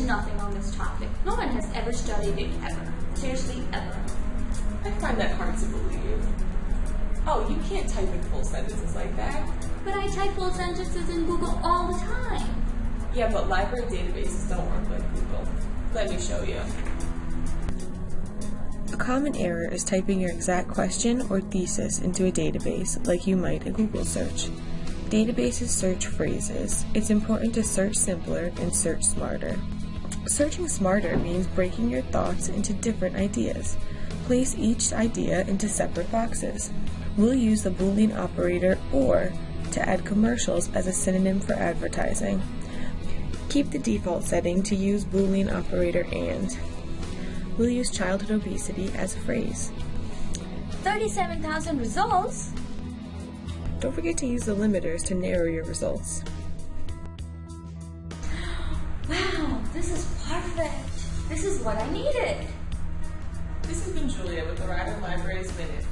nothing on this topic. No one has ever studied it ever. Seriously, ever. I find that hard to believe. Oh, you can't type in full sentences like that. But I type full sentences in Google all the time. Yeah, but library databases don't work like Google. Let me show you. A common error is typing your exact question or thesis into a database like you might a Google search. Databases search phrases. It's important to search simpler and search smarter. Searching smarter means breaking your thoughts into different ideas. Place each idea into separate boxes. We'll use the Boolean operator OR to add commercials as a synonym for advertising. Keep the default setting to use Boolean operator AND. We'll use childhood obesity as a phrase. 37,000 results? Don't forget to use the limiters to narrow your results. This is what I needed. This has been Julia with the Rider Libraries Minute.